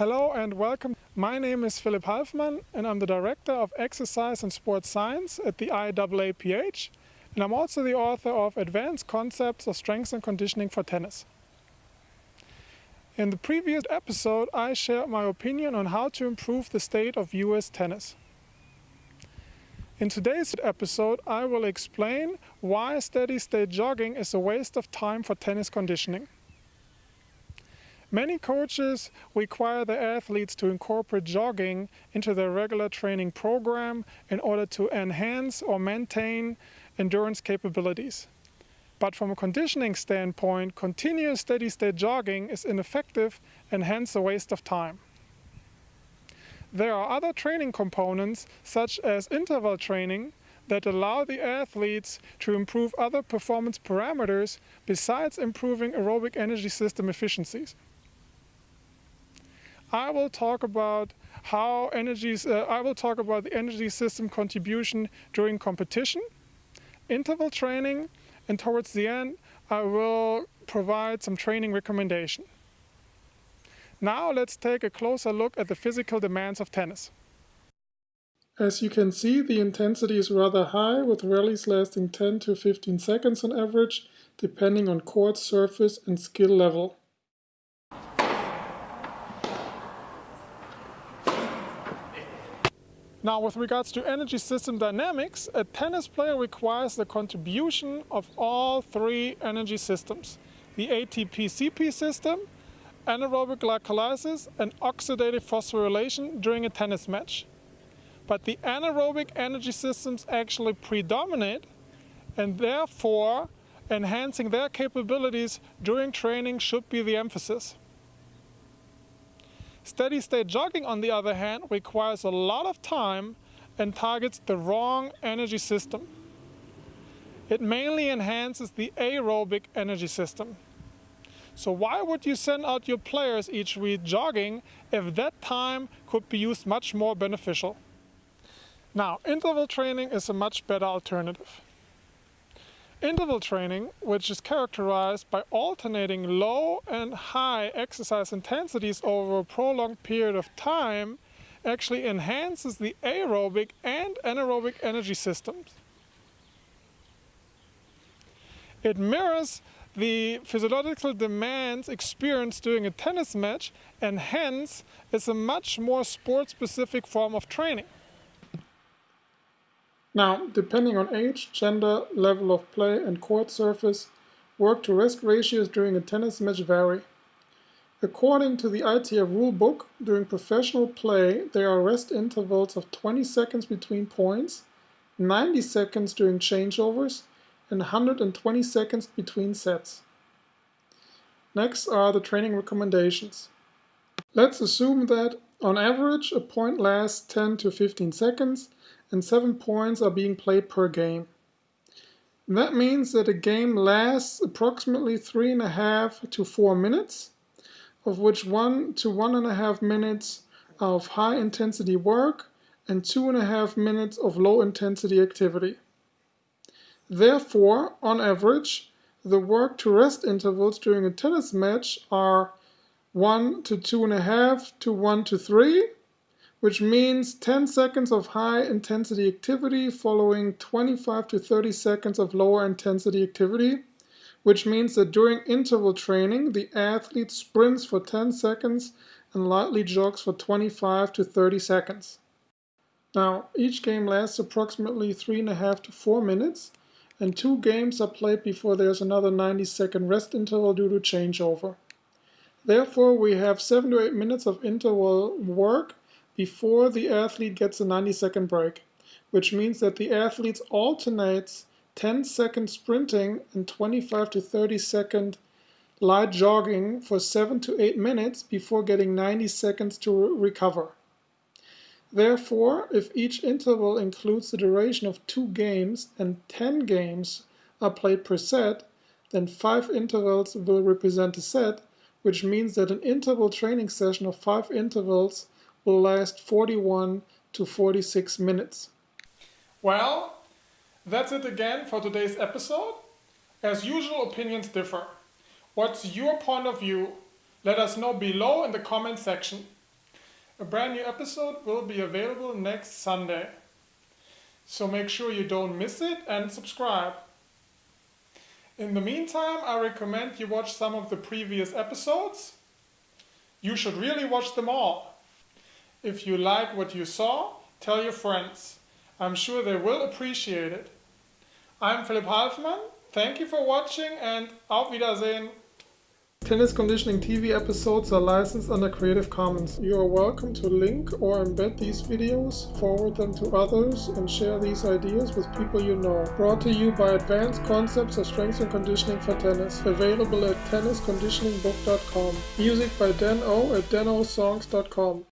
Hello and welcome. My name is Philipp Halfmann and I'm the Director of Exercise and Sports Science at the IAAPH and I'm also the author of Advanced Concepts of Strength and Conditioning for Tennis. In the previous episode I shared my opinion on how to improve the state of US tennis. In today's episode I will explain why steady state jogging is a waste of time for tennis conditioning. Many coaches require their athletes to incorporate jogging into their regular training program in order to enhance or maintain endurance capabilities. But from a conditioning standpoint, continuous steady-state jogging is ineffective and hence a waste of time. There are other training components, such as interval training, that allow the athletes to improve other performance parameters besides improving aerobic energy system efficiencies. I will talk about how energies, uh, I will talk about the energy system contribution during competition, interval training, and towards the end, I will provide some training recommendation. Now let's take a closer look at the physical demands of tennis. As you can see, the intensity is rather high with rallies lasting 10 to 15 seconds on average, depending on court surface and skill level. Now with regards to energy system dynamics, a tennis player requires the contribution of all three energy systems. The ATP-CP system, anaerobic glycolysis and oxidative phosphorylation during a tennis match. But the anaerobic energy systems actually predominate and therefore enhancing their capabilities during training should be the emphasis. Steady state jogging, on the other hand, requires a lot of time and targets the wrong energy system. It mainly enhances the aerobic energy system. So why would you send out your players each week jogging if that time could be used much more beneficial? Now, interval training is a much better alternative. Interval training, which is characterized by alternating low and high exercise intensities over a prolonged period of time, actually enhances the aerobic and anaerobic energy systems. It mirrors the physiological demands experienced during a tennis match and hence is a much more sport-specific form of training. Now, depending on age, gender, level of play, and court surface, work to rest ratios during a tennis match vary. According to the ITF rulebook, during professional play, there are rest intervals of 20 seconds between points, 90 seconds during changeovers, and 120 seconds between sets. Next are the training recommendations. Let's assume that, on average, a point lasts 10 to 15 seconds and 7 points are being played per game. that means that a game lasts approximately 3.5 to 4 minutes, of which 1 to 1.5 minutes of high intensity work and 2.5 minutes of low intensity activity. Therefore, on average, the work to rest intervals during a tennis match are 1 to 2.5 to 1 to 3 which means 10 seconds of high intensity activity following 25 to 30 seconds of lower intensity activity, which means that during interval training, the athlete sprints for 10 seconds and lightly jogs for 25 to 30 seconds. Now, each game lasts approximately 3.5 to 4 minutes, and two games are played before there's another 90 second rest interval due to changeover. Therefore, we have 7 to 8 minutes of interval work before the athlete gets a 90 second break, which means that the athlete alternates 10 second sprinting and 25 to 30 second light jogging for 7 to 8 minutes before getting 90 seconds to recover. Therefore, if each interval includes the duration of 2 games and 10 games are played per set, then 5 intervals will represent a set, which means that an interval training session of 5 intervals will last 41 to 46 minutes. Well, that's it again for today's episode. As usual, opinions differ. What's your point of view? Let us know below in the comment section. A brand new episode will be available next Sunday. So make sure you don't miss it and subscribe. In the meantime, I recommend you watch some of the previous episodes. You should really watch them all. If you like what you saw, tell your friends. I'm sure they will appreciate it. I'm Philipp Halfmann. Thank you for watching and auf Wiedersehen. Tennis Conditioning TV episodes are licensed under Creative Commons. You are welcome to link or embed these videos, forward them to others, and share these ideas with people you know. Brought to you by Advanced Concepts of Strength and Conditioning for Tennis. Available at tennisconditioningbook.com. Music by Dan O at danosongs.com.